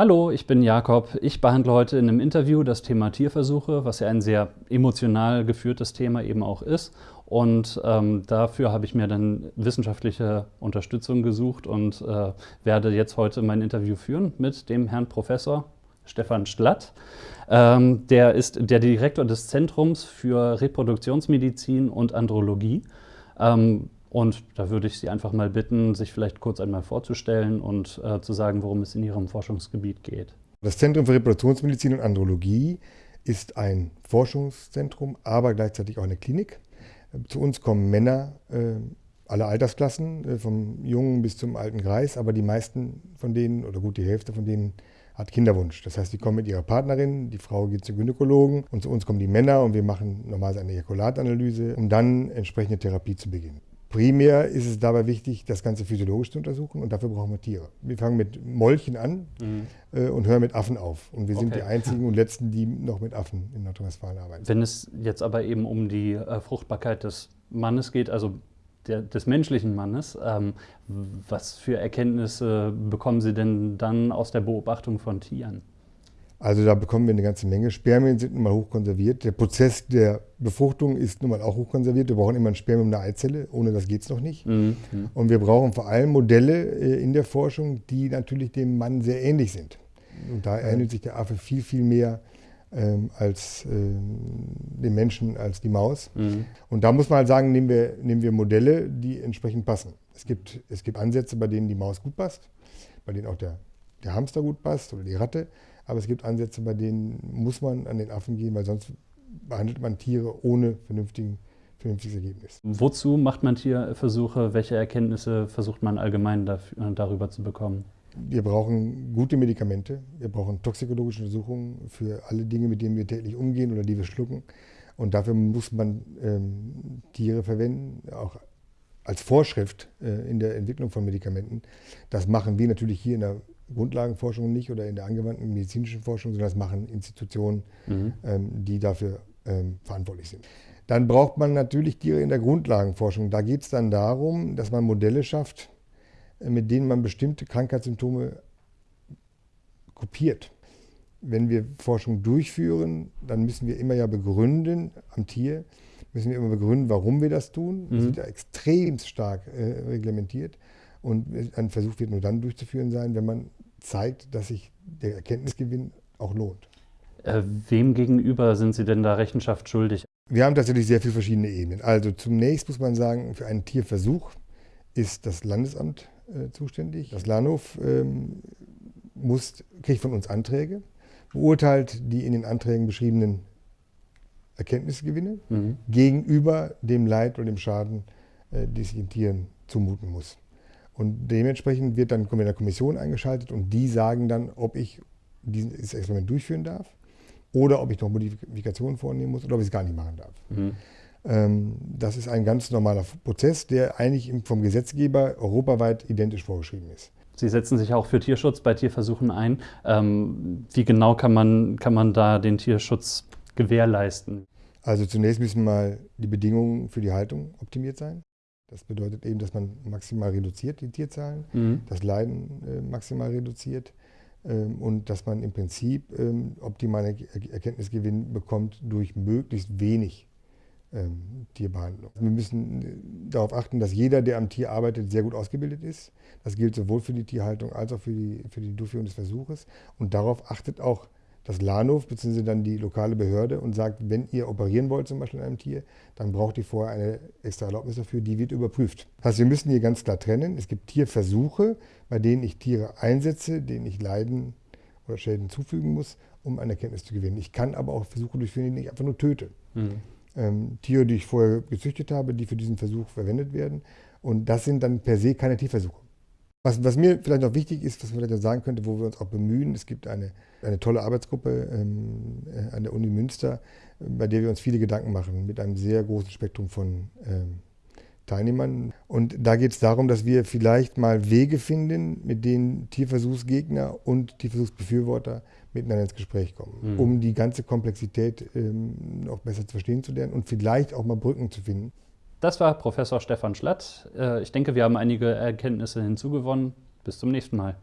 Hallo, ich bin Jakob. Ich behandle heute in einem Interview das Thema Tierversuche, was ja ein sehr emotional geführtes Thema eben auch ist. Und ähm, dafür habe ich mir dann wissenschaftliche Unterstützung gesucht und äh, werde jetzt heute mein Interview führen mit dem Herrn Professor Stefan Schlatt. Ähm, der ist der Direktor des Zentrums für Reproduktionsmedizin und Andrologie. Ähm, und da würde ich Sie einfach mal bitten, sich vielleicht kurz einmal vorzustellen und äh, zu sagen, worum es in Ihrem Forschungsgebiet geht. Das Zentrum für Reproduktionsmedizin und Andrologie ist ein Forschungszentrum, aber gleichzeitig auch eine Klinik. Zu uns kommen Männer äh, aller Altersklassen, äh, vom Jungen bis zum alten Greis, aber die meisten von denen oder gut die Hälfte von denen hat Kinderwunsch. Das heißt, die kommen mit ihrer Partnerin, die Frau geht zum Gynäkologen und zu uns kommen die Männer und wir machen normalerweise eine Ejakulatanalyse, um dann entsprechende Therapie zu beginnen. Primär ist es dabei wichtig, das Ganze physiologisch zu untersuchen und dafür brauchen wir Tiere. Wir fangen mit Molchen an mhm. äh, und hören mit Affen auf. Und wir okay. sind die einzigen und letzten, die noch mit Affen in Nordrhein-Westfalen arbeiten. Wenn es jetzt aber eben um die äh, Fruchtbarkeit des Mannes geht, also der, des menschlichen Mannes, ähm, was für Erkenntnisse bekommen Sie denn dann aus der Beobachtung von Tieren? Also da bekommen wir eine ganze Menge. Spermien sind nun mal hochkonserviert. Der Prozess der Befruchtung ist nun mal auch hochkonserviert. Wir brauchen immer ein Spermium und eine Eizelle. Ohne das geht es noch nicht. Mhm. Und wir brauchen vor allem Modelle äh, in der Forschung, die natürlich dem Mann sehr ähnlich sind. Und da ähnelt sich der Affe viel, viel mehr ähm, als ähm, dem Menschen, als die Maus. Mhm. Und da muss man halt sagen, nehmen wir, nehmen wir Modelle, die entsprechend passen. Es gibt, es gibt Ansätze, bei denen die Maus gut passt, bei denen auch der, der Hamster gut passt oder die Ratte. Aber es gibt Ansätze, bei denen muss man an den Affen gehen, weil sonst behandelt man Tiere ohne vernünftigen, vernünftiges Ergebnis. Wozu macht man Tierversuche? Welche Erkenntnisse versucht man allgemein dafür, darüber zu bekommen? Wir brauchen gute Medikamente, wir brauchen toxikologische Untersuchungen für alle Dinge, mit denen wir täglich umgehen oder die wir schlucken. Und dafür muss man ähm, Tiere verwenden, auch als Vorschrift äh, in der Entwicklung von Medikamenten. Das machen wir natürlich hier in der Grundlagenforschung nicht oder in der angewandten medizinischen Forschung, sondern das machen Institutionen, mhm. ähm, die dafür ähm, verantwortlich sind. Dann braucht man natürlich Tiere in der Grundlagenforschung. Da geht es dann darum, dass man Modelle schafft, äh, mit denen man bestimmte Krankheitssymptome kopiert. Wenn wir Forschung durchführen, dann müssen wir immer ja begründen am Tier, müssen wir immer begründen, warum wir das tun. Das mhm. wird ja extrem stark äh, reglementiert. Und ein Versuch wird nur dann durchzuführen sein, wenn man zeigt, dass sich der Erkenntnisgewinn auch lohnt. Äh, wem gegenüber sind Sie denn da Rechenschaft schuldig? Wir haben tatsächlich sehr viele verschiedene Ebenen. Also zunächst muss man sagen, für einen Tierversuch ist das Landesamt äh, zuständig. Das Lahnhof ähm, muss, kriegt von uns Anträge, beurteilt die in den Anträgen beschriebenen Erkenntnisgewinne mhm. gegenüber dem Leid oder dem Schaden, äh, die sich den Tieren zumuten muss. Und dementsprechend wird dann eine Kommission eingeschaltet und die sagen dann, ob ich dieses Experiment durchführen darf oder ob ich noch Modifikationen vornehmen muss oder ob ich es gar nicht machen darf. Mhm. Ähm, das ist ein ganz normaler Prozess, der eigentlich vom Gesetzgeber europaweit identisch vorgeschrieben ist. Sie setzen sich auch für Tierschutz bei Tierversuchen ein. Ähm, wie genau kann man, kann man da den Tierschutz gewährleisten? Also zunächst müssen mal die Bedingungen für die Haltung optimiert sein. Das bedeutet eben, dass man maximal reduziert, die Tierzahlen, mhm. das Leiden äh, maximal reduziert ähm, und dass man im Prinzip ähm, optimale Erkenntnisgewinn bekommt durch möglichst wenig ähm, Tierbehandlung. Wir müssen äh, darauf achten, dass jeder, der am Tier arbeitet, sehr gut ausgebildet ist. Das gilt sowohl für die Tierhaltung als auch für die, für die Durchführung des Versuches. Und darauf achtet auch das Lahnhof bzw. dann die lokale Behörde und sagt, wenn ihr operieren wollt zum Beispiel an einem Tier, dann braucht ihr vorher eine extra Erlaubnis dafür, die wird überprüft. Das heißt, wir müssen hier ganz klar trennen. Es gibt Tierversuche, bei denen ich Tiere einsetze, denen ich Leiden oder Schäden zufügen muss, um eine Erkenntnis zu gewinnen. Ich kann aber auch Versuche durchführen, die ich einfach nur töte. Mhm. Ähm, Tiere, die ich vorher gezüchtet habe, die für diesen Versuch verwendet werden. Und das sind dann per se keine Tierversuche. Was, was, mir vielleicht noch wichtig ist, was man vielleicht sagen könnte, wo wir uns auch bemühen, es gibt eine, eine tolle Arbeitsgruppe ähm, äh, an der Uni Münster, bei der wir uns viele Gedanken machen, mit einem sehr großen Spektrum von ähm, Teilnehmern. Und da geht es darum, dass wir vielleicht mal Wege finden, mit denen Tierversuchsgegner und Tierversuchsbefürworter miteinander ins Gespräch kommen, mhm. um die ganze Komplexität ähm, noch besser zu verstehen zu lernen und vielleicht auch mal Brücken zu finden. Das war Professor Stefan Schlatt. Äh, ich denke, wir haben einige Erkenntnisse hinzugewonnen. Bis zum nächsten Mal.